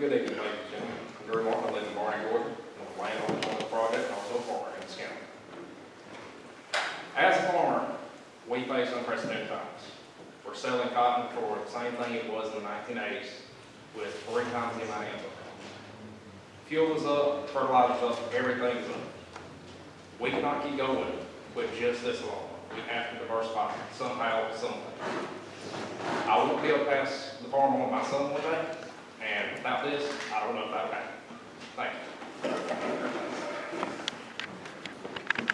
Good evening, ladies and gentlemen. I'm Drew Martin, I live in Barney, Georgia. I'm a landowner on the project, and also a farmer in this county. As a farmer, we face unprecedented times. We're selling cotton for the same thing it was in the nineteen eighties, with three times the amount of input. Fuel is up, fertilizer's up, everything's up. We cannot keep going with just this long. We have to diversify somehow, someway. I won't be able to pass the farm on to my son one day, and this, I don't know if happen. Thank you.